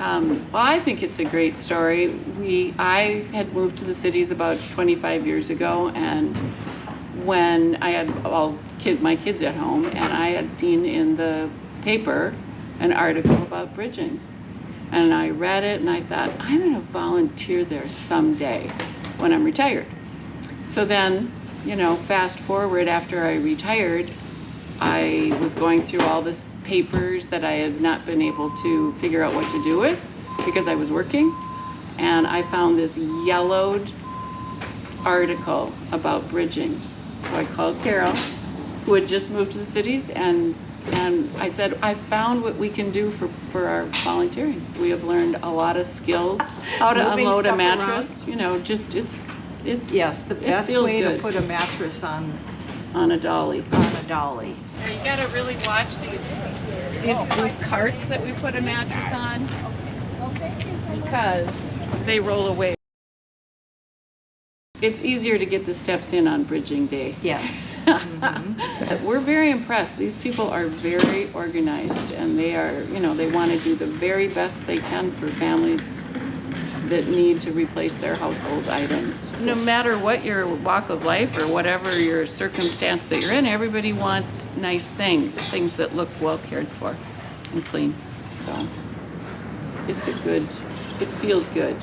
Um, I think it's a great story. We, I had moved to the cities about 25 years ago, and when I had all kid, my kids at home, and I had seen in the paper an article about bridging, and I read it, and I thought I'm going to volunteer there someday when I'm retired. So then, you know, fast forward after I retired, I was going through all this papers that I had not been able to figure out what to do with because I was working. And I found this yellowed article about bridging. So I called Carol, who had just moved to the cities, and and I said, I found what we can do for, for our volunteering. We have learned a lot of skills, how to Moving unload a mattress, you know, just, it's, it's. Yes, the best way to put a mattress on, On a dolly. on a dolly. You gotta really watch these, these, these carts that we put a mattress on because they roll away. It's easier to get the steps in on bridging day. Yes. We're very impressed. These people are very organized and they are, you know, they want to do the very best they can for families that need to replace their household items. No matter what your walk of life or whatever your circumstance that you're in, everybody wants nice things, things that look well cared for and clean. So it's, it's a good, it feels good.